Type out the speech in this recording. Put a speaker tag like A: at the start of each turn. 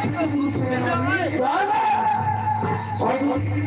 A: विष्णु पुरुष में और दूसरी